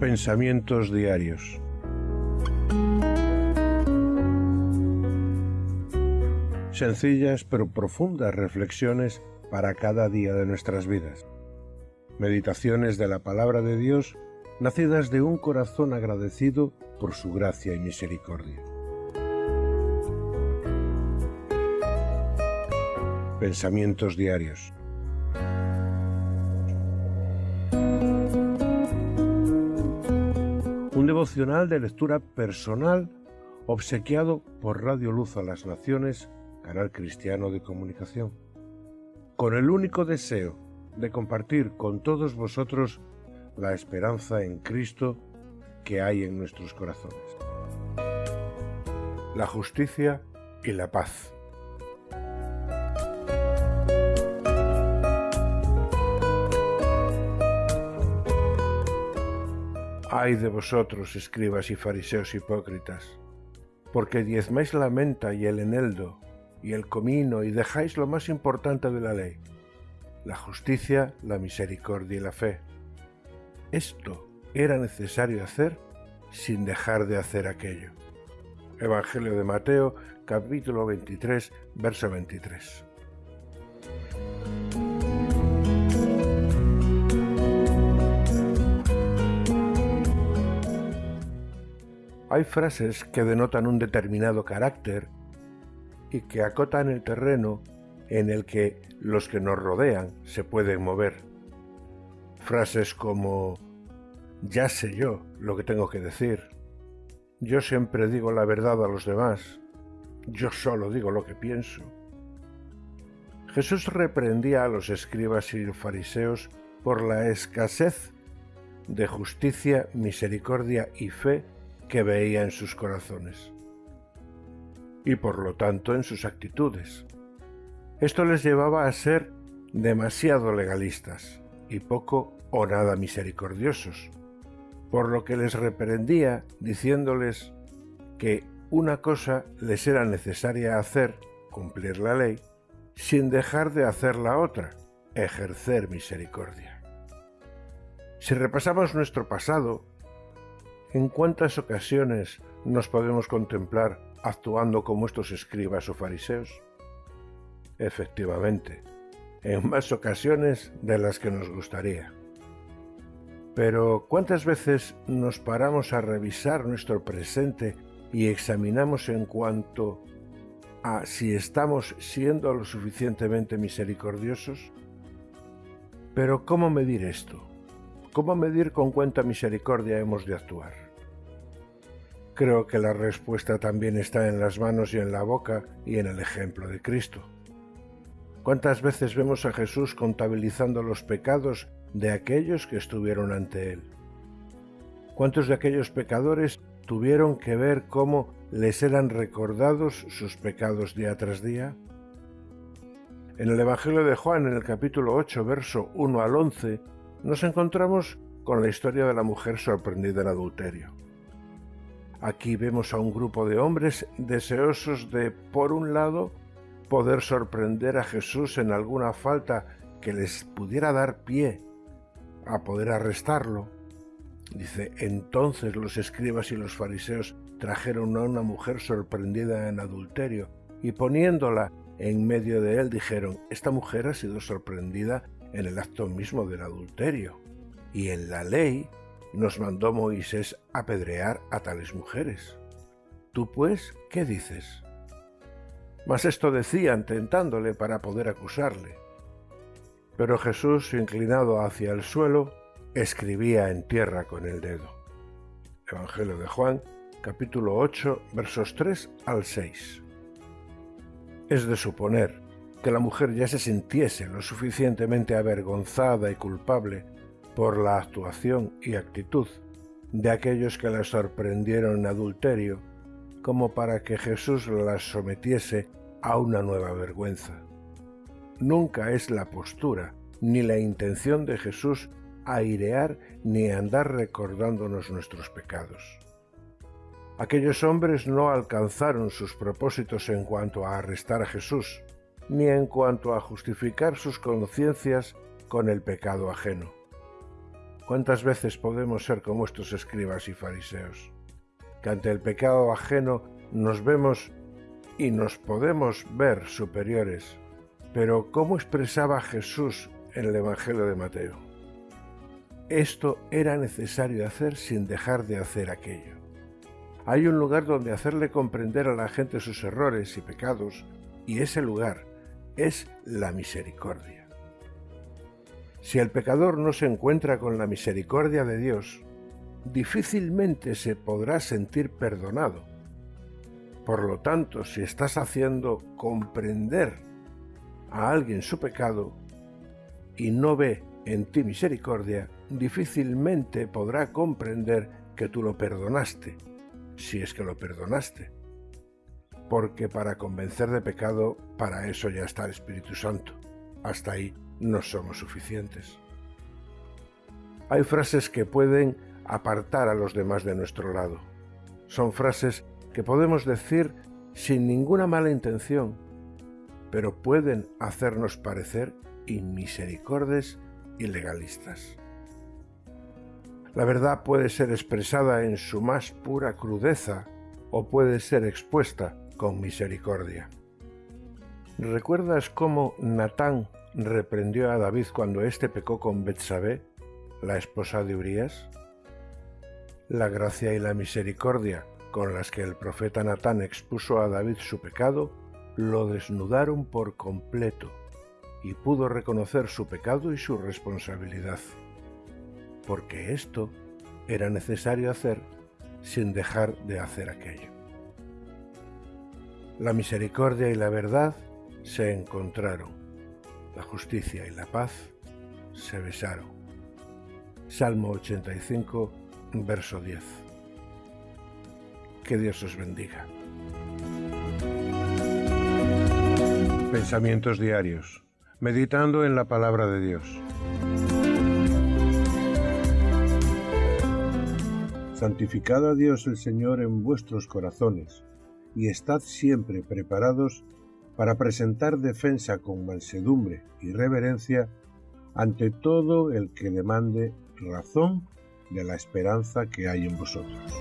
Pensamientos diarios. Sencillas pero profundas reflexiones para cada día de nuestras vidas. Meditaciones de la palabra de Dios nacidas de un corazón agradecido por su gracia y misericordia. Pensamientos diarios. Devocional de lectura personal obsequiado por Radio Luz a las Naciones, canal cristiano de comunicación, con el único deseo de compartir con todos vosotros la esperanza en Cristo que hay en nuestros corazones. La justicia y la paz. Ay de vosotros, escribas y fariseos hipócritas, porque diezmáis la menta y el eneldo y el comino y dejáis lo más importante de la ley, la justicia, la misericordia y la fe. Esto era necesario hacer sin dejar de hacer aquello. Evangelio de Mateo, capítulo 23, verso 23. Hay frases que denotan un determinado carácter y que acotan el terreno en el que los que nos rodean se pueden mover. Frases como ya sé yo lo que tengo que decir. Yo siempre digo la verdad a los demás. Yo solo digo lo que pienso. Jesús reprendía a los escribas y fariseos por la escasez de justicia, misericordia y fe que veía en sus corazones y por lo tanto en sus actitudes. Esto les llevaba a ser demasiado legalistas y poco o nada misericordiosos, por lo que les reprendía diciéndoles que una cosa les era necesaria hacer, cumplir la ley, sin dejar de hacer la otra, ejercer misericordia. Si repasamos nuestro pasado, ¿En cuántas ocasiones nos podemos contemplar actuando como estos escribas o fariseos? Efectivamente, en más ocasiones de las que nos gustaría. Pero ¿cuántas veces nos paramos a revisar nuestro presente y examinamos en cuanto a si estamos siendo lo suficientemente misericordiosos? Pero ¿cómo medir esto? ¿Cómo medir con cuánta misericordia hemos de actuar? Creo que la respuesta también está en las manos y en la boca y en el ejemplo de Cristo. ¿Cuántas veces vemos a Jesús contabilizando los pecados de aquellos que estuvieron ante Él? ¿Cuántos de aquellos pecadores tuvieron que ver cómo les eran recordados sus pecados día tras día? En el Evangelio de Juan, en el capítulo 8, verso 1 al 11, nos encontramos con la historia de la mujer sorprendida en adulterio. Aquí vemos a un grupo de hombres deseosos de, por un lado, poder sorprender a Jesús en alguna falta que les pudiera dar pie a poder arrestarlo. Dice, entonces los escribas y los fariseos trajeron a una mujer sorprendida en adulterio y poniéndola en medio de él dijeron, esta mujer ha sido sorprendida en el acto mismo del adulterio. Y en la ley nos mandó Moisés apedrear a tales mujeres. ¿Tú pues qué dices? Mas esto decían tentándole para poder acusarle. Pero Jesús, inclinado hacia el suelo, escribía en tierra con el dedo. Evangelio de Juan, capítulo 8, versos 3 al 6. Es de suponer que la mujer ya se sintiese lo suficientemente avergonzada y culpable por la actuación y actitud de aquellos que la sorprendieron en adulterio, como para que Jesús la sometiese a una nueva vergüenza. Nunca es la postura ni la intención de Jesús airear ni andar recordándonos nuestros pecados. Aquellos hombres no alcanzaron sus propósitos en cuanto a arrestar a Jesús, ni en cuanto a justificar sus conciencias con el pecado ajeno. ¿Cuántas veces podemos ser como estos escribas y fariseos? Que ante el pecado ajeno nos vemos y nos podemos ver superiores. Pero ¿cómo expresaba Jesús en el Evangelio de Mateo? Esto era necesario hacer sin dejar de hacer aquello. Hay un lugar donde hacerle comprender a la gente sus errores y pecados, y ese lugar es la misericordia. Si el pecador no se encuentra con la misericordia de Dios, difícilmente se podrá sentir perdonado. Por lo tanto, si estás haciendo comprender a alguien su pecado y no ve en ti misericordia, difícilmente podrá comprender que tú lo perdonaste, si es que lo perdonaste. Porque para convencer de pecado, para eso ya está el Espíritu Santo. Hasta ahí no somos suficientes. Hay frases que pueden apartar a los demás de nuestro lado. Son frases que podemos decir sin ninguna mala intención, pero pueden hacernos parecer inmisericordes y legalistas. La verdad puede ser expresada en su más pura crudeza o puede ser expuesta con misericordia. ¿Recuerdas cómo Natán reprendió a David cuando éste pecó con Betsabé, la esposa de Urías? La gracia y la misericordia con las que el profeta Natán expuso a David su pecado lo desnudaron por completo y pudo reconocer su pecado y su responsabilidad, porque esto era necesario hacer sin dejar de hacer aquello. La misericordia y la verdad se encontraron la justicia y la paz se besaron. Salmo 85, verso 10. Que Dios os bendiga. Pensamientos diarios. Meditando en la palabra de Dios. Santificad a Dios el Señor en vuestros corazones, y estad siempre preparados para presentar defensa con mansedumbre y reverencia ante todo el que demande razón de la esperanza que hay en vosotros.